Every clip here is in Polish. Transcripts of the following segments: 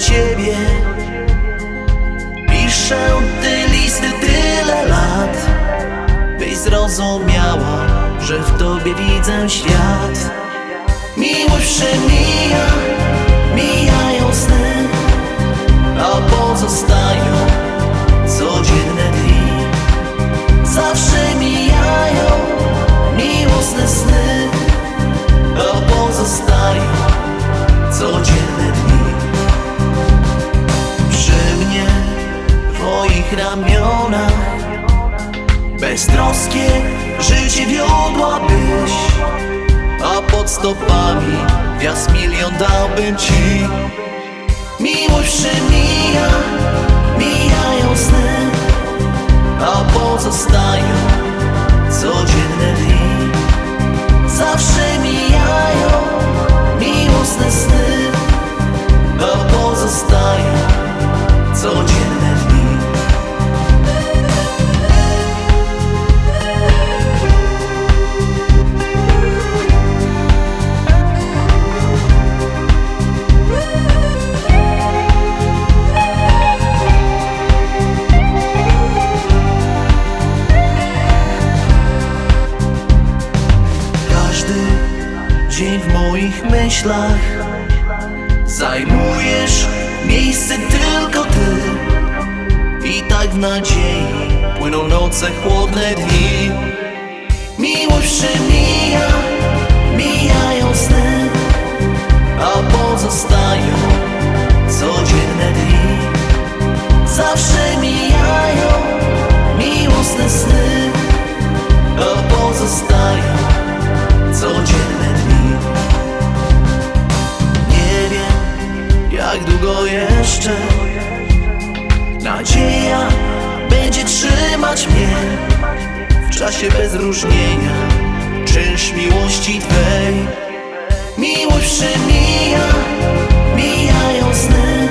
ciebie. Piszę te listy tyle lat Byś zrozumiała, że w tobie widzę świat. Miłość przemija moich ramionach. Beztroskie życie wiodłabyś A pod stopami gwiazd milion dałbym ci. Miłość przemija, dzień w moich myślach. Zajmujesz miejsce tylko ty. I tak w nadziei płyną noce, chłodne dni. Miłość przemija, jeszcze. Nadzieja będzie trzymać mnie W czasie bez różnienia Czynsz miłości Twej. Miłość przemija Mijają sny.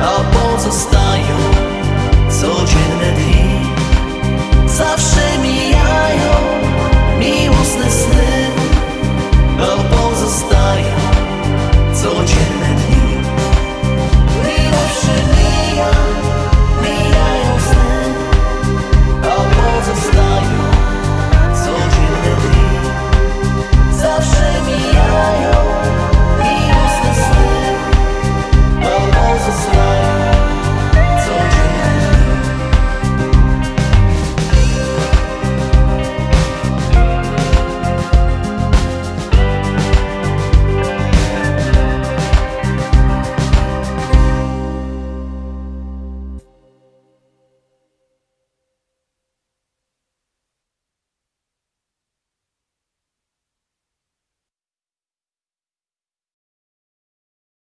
A pozostają